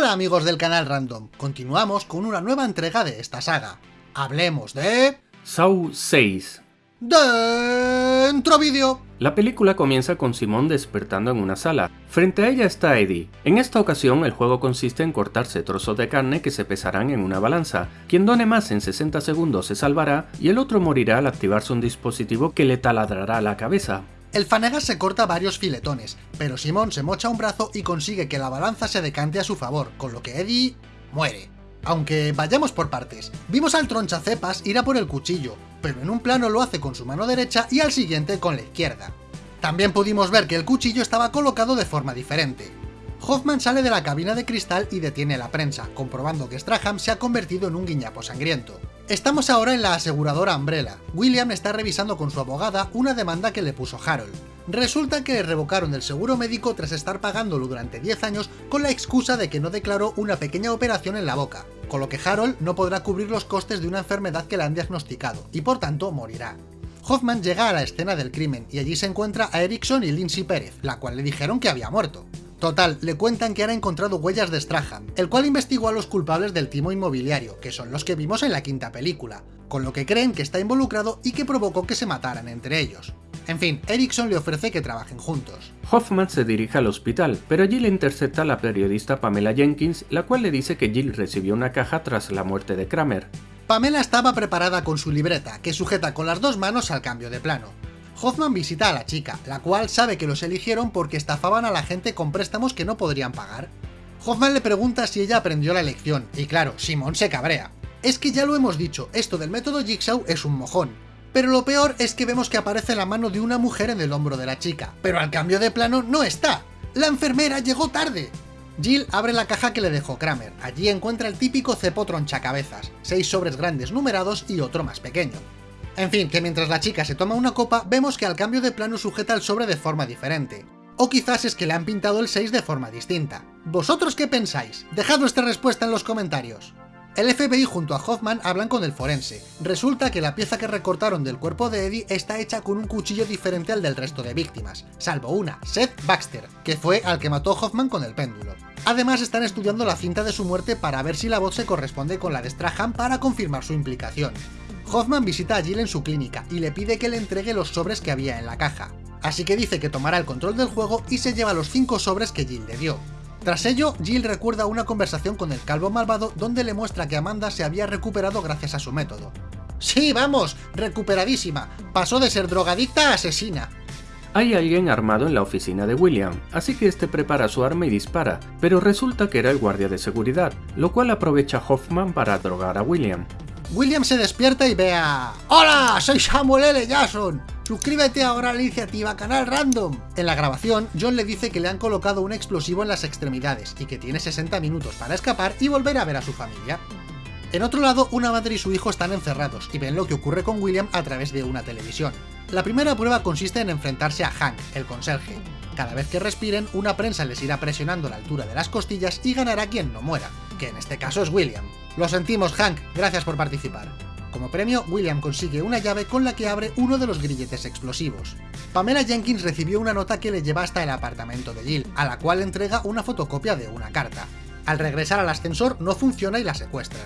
Hola amigos del canal Random, continuamos con una nueva entrega de esta saga. Hablemos de... Saw 6 Dentro vídeo. La película comienza con Simón despertando en una sala. Frente a ella está Eddie. En esta ocasión el juego consiste en cortarse trozos de carne que se pesarán en una balanza. Quien done más en 60 segundos se salvará y el otro morirá al activarse un dispositivo que le taladrará la cabeza. El Fanegas se corta varios filetones, pero Simón se mocha un brazo y consigue que la balanza se decante a su favor, con lo que Eddie muere. Aunque vayamos por partes, vimos al tronchacepas ir a por el cuchillo, pero en un plano lo hace con su mano derecha y al siguiente con la izquierda. También pudimos ver que el cuchillo estaba colocado de forma diferente. Hoffman sale de la cabina de cristal y detiene la prensa, comprobando que Straham se ha convertido en un guiñapo sangriento. Estamos ahora en la aseguradora Umbrella. William está revisando con su abogada una demanda que le puso Harold. Resulta que le revocaron el seguro médico tras estar pagándolo durante 10 años con la excusa de que no declaró una pequeña operación en la boca, con lo que Harold no podrá cubrir los costes de una enfermedad que le han diagnosticado, y por tanto morirá. Hoffman llega a la escena del crimen y allí se encuentra a Erickson y Lindsay Pérez, la cual le dijeron que había muerto. Total, le cuentan que han encontrado huellas de Strahan, el cual investigó a los culpables del timo inmobiliario, que son los que vimos en la quinta película, con lo que creen que está involucrado y que provocó que se mataran entre ellos. En fin, Erickson le ofrece que trabajen juntos. Hoffman se dirige al hospital, pero allí le intercepta la periodista Pamela Jenkins, la cual le dice que Jill recibió una caja tras la muerte de Kramer. Pamela estaba preparada con su libreta, que sujeta con las dos manos al cambio de plano. Hoffman visita a la chica, la cual sabe que los eligieron porque estafaban a la gente con préstamos que no podrían pagar. Hoffman le pregunta si ella aprendió la lección, y claro, Simón se cabrea. Es que ya lo hemos dicho, esto del método Jigsaw es un mojón. Pero lo peor es que vemos que aparece la mano de una mujer en el hombro de la chica, pero al cambio de plano no está. ¡La enfermera llegó tarde! Jill abre la caja que le dejó Kramer. Allí encuentra el típico cepo tronchacabezas, seis sobres grandes numerados y otro más pequeño. En fin, que mientras la chica se toma una copa, vemos que al cambio de plano sujeta el sobre de forma diferente. O quizás es que le han pintado el 6 de forma distinta. ¿Vosotros qué pensáis? Dejad vuestra respuesta en los comentarios. El FBI junto a Hoffman hablan con el forense. Resulta que la pieza que recortaron del cuerpo de Eddie está hecha con un cuchillo diferente al del resto de víctimas, salvo una, Seth Baxter, que fue al que mató Hoffman con el péndulo. Además están estudiando la cinta de su muerte para ver si la voz se corresponde con la de Strahan para confirmar su implicación. Hoffman visita a Jill en su clínica y le pide que le entregue los sobres que había en la caja. Así que dice que tomará el control del juego y se lleva los 5 sobres que Jill le dio. Tras ello, Jill recuerda una conversación con el calvo malvado donde le muestra que Amanda se había recuperado gracias a su método. ¡Sí, vamos! ¡Recuperadísima! Pasó de ser drogadicta a asesina. Hay alguien armado en la oficina de William, así que este prepara su arma y dispara, pero resulta que era el guardia de seguridad, lo cual aprovecha Hoffman para drogar a William. William se despierta y ve a... ¡Hola! Soy Samuel L. Jackson. Suscríbete ahora a la iniciativa Canal Random. En la grabación, John le dice que le han colocado un explosivo en las extremidades y que tiene 60 minutos para escapar y volver a ver a su familia. En otro lado, una madre y su hijo están encerrados y ven lo que ocurre con William a través de una televisión. La primera prueba consiste en enfrentarse a Hank, el conserje. Cada vez que respiren, una prensa les irá presionando la altura de las costillas y ganará quien no muera, que en este caso es William. Lo sentimos, Hank, gracias por participar. Como premio, William consigue una llave con la que abre uno de los grilletes explosivos. Pamela Jenkins recibió una nota que le lleva hasta el apartamento de Jill, a la cual entrega una fotocopia de una carta. Al regresar al ascensor no funciona y la secuestran.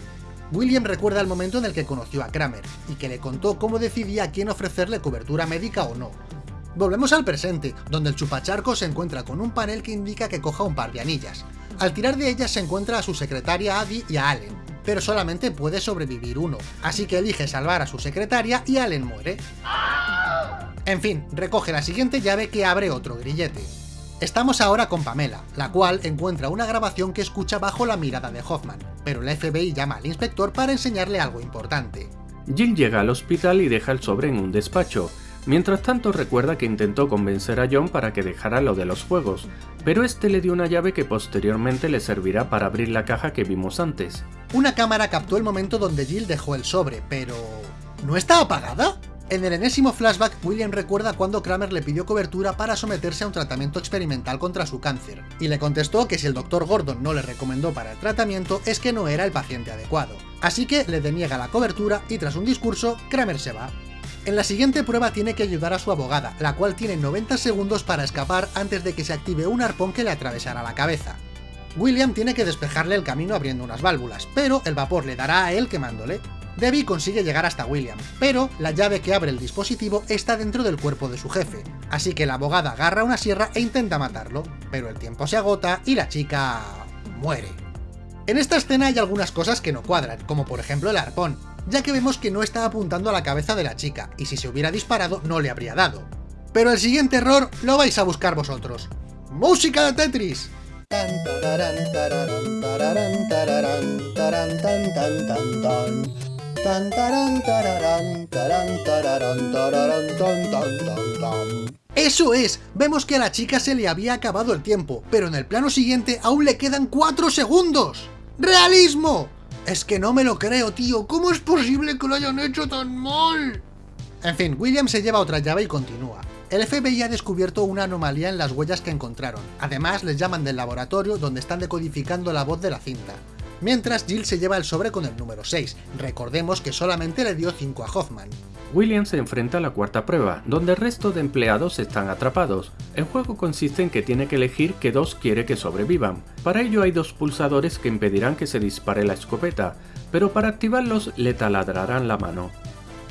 William recuerda el momento en el que conoció a Kramer, y que le contó cómo decidía quién ofrecerle cobertura médica o no. Volvemos al presente, donde el chupacharco se encuentra con un panel que indica que coja un par de anillas. Al tirar de ellas se encuentra a su secretaria Abby y a Allen, pero solamente puede sobrevivir uno, así que elige salvar a su secretaria y Allen muere. En fin, recoge la siguiente llave que abre otro grillete. Estamos ahora con Pamela, la cual encuentra una grabación que escucha bajo la mirada de Hoffman, pero el FBI llama al inspector para enseñarle algo importante. Jill llega al hospital y deja el sobre en un despacho, Mientras tanto recuerda que intentó convencer a John para que dejara lo de los juegos, pero este le dio una llave que posteriormente le servirá para abrir la caja que vimos antes. Una cámara captó el momento donde Jill dejó el sobre, pero... ¿No está apagada? En el enésimo flashback, William recuerda cuando Kramer le pidió cobertura para someterse a un tratamiento experimental contra su cáncer, y le contestó que si el Dr. Gordon no le recomendó para el tratamiento es que no era el paciente adecuado. Así que le deniega la cobertura y tras un discurso, Kramer se va. En la siguiente prueba tiene que ayudar a su abogada, la cual tiene 90 segundos para escapar antes de que se active un arpón que le atravesara la cabeza. William tiene que despejarle el camino abriendo unas válvulas, pero el vapor le dará a él quemándole. Debbie consigue llegar hasta William, pero la llave que abre el dispositivo está dentro del cuerpo de su jefe, así que la abogada agarra una sierra e intenta matarlo, pero el tiempo se agota y la chica... muere. En esta escena hay algunas cosas que no cuadran, como por ejemplo el arpón, ya que vemos que no está apuntando a la cabeza de la chica, y si se hubiera disparado no le habría dado. Pero el siguiente error lo vais a buscar vosotros. ¡Música de Tetris! ¡Eso es! Vemos que a la chica se le había acabado el tiempo, pero en el plano siguiente aún le quedan 4 segundos. ¡Realismo! Es que no me lo creo, tío. ¿Cómo es posible que lo hayan hecho tan mal? En fin, William se lleva otra llave y continúa. El FBI ha descubierto una anomalía en las huellas que encontraron. Además, les llaman del laboratorio donde están decodificando la voz de la cinta. Mientras, Jill se lleva el sobre con el número 6. Recordemos que solamente le dio 5 a Hoffman. William se enfrenta a la cuarta prueba, donde el resto de empleados están atrapados. El juego consiste en que tiene que elegir qué dos quiere que sobrevivan. Para ello hay dos pulsadores que impedirán que se dispare la escopeta, pero para activarlos le taladrarán la mano.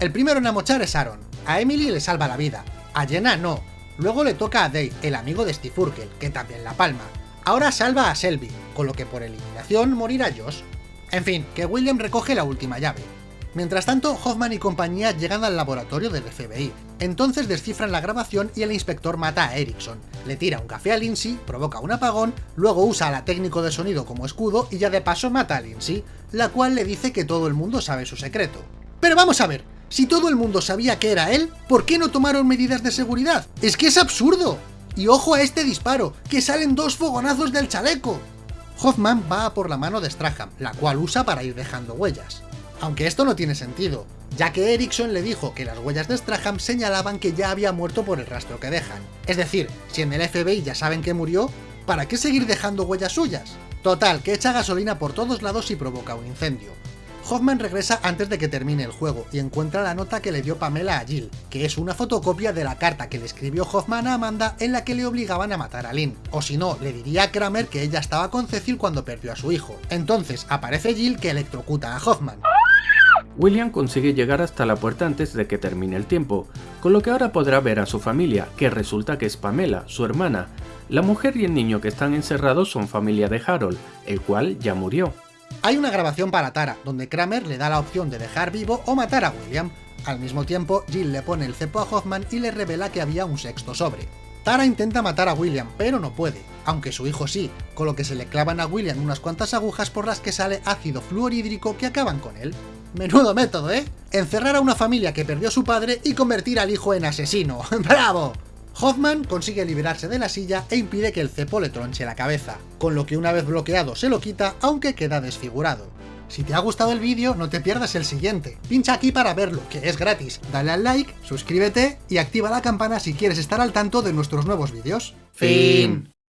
El primero en amochar es Aaron. A Emily le salva la vida, a Jenna no. Luego le toca a Dave, el amigo de Steve Urkel, que también la palma. Ahora salva a Selby, con lo que por eliminación morirá Josh. En fin, que William recoge la última llave. Mientras tanto, Hoffman y compañía llegan al laboratorio del FBI. Entonces descifran la grabación y el inspector mata a Erickson. Le tira un café a Lindsay, provoca un apagón, luego usa a la técnico de sonido como escudo y ya de paso mata a Lindsay, la cual le dice que todo el mundo sabe su secreto. Pero vamos a ver, si todo el mundo sabía que era él, ¿por qué no tomaron medidas de seguridad? ¡Es que es absurdo! Y ojo a este disparo, que salen dos fogonazos del chaleco. Hoffman va a por la mano de Straham, la cual usa para ir dejando huellas. Aunque esto no tiene sentido, ya que Erickson le dijo que las huellas de Straham señalaban que ya había muerto por el rastro que dejan. Es decir, si en el FBI ya saben que murió, ¿para qué seguir dejando huellas suyas? Total, que echa gasolina por todos lados y provoca un incendio. Hoffman regresa antes de que termine el juego y encuentra la nota que le dio Pamela a Jill, que es una fotocopia de la carta que le escribió Hoffman a Amanda en la que le obligaban a matar a Lynn. O si no, le diría a Kramer que ella estaba con Cecil cuando perdió a su hijo. Entonces aparece Jill que electrocuta a Hoffman. William consigue llegar hasta la puerta antes de que termine el tiempo, con lo que ahora podrá ver a su familia, que resulta que es Pamela, su hermana. La mujer y el niño que están encerrados son familia de Harold, el cual ya murió. Hay una grabación para Tara, donde Kramer le da la opción de dejar vivo o matar a William. Al mismo tiempo, Jill le pone el cepo a Hoffman y le revela que había un sexto sobre. Tara intenta matar a William, pero no puede, aunque su hijo sí, con lo que se le clavan a William unas cuantas agujas por las que sale ácido fluorhídrico que acaban con él. Menudo método, ¿eh? Encerrar a una familia que perdió a su padre y convertir al hijo en asesino. ¡Bravo! Hoffman consigue liberarse de la silla e impide que el cepo le tronche la cabeza, con lo que una vez bloqueado se lo quita aunque queda desfigurado. Si te ha gustado el vídeo, no te pierdas el siguiente. Pincha aquí para verlo, que es gratis. Dale al like, suscríbete y activa la campana si quieres estar al tanto de nuestros nuevos vídeos. Fin.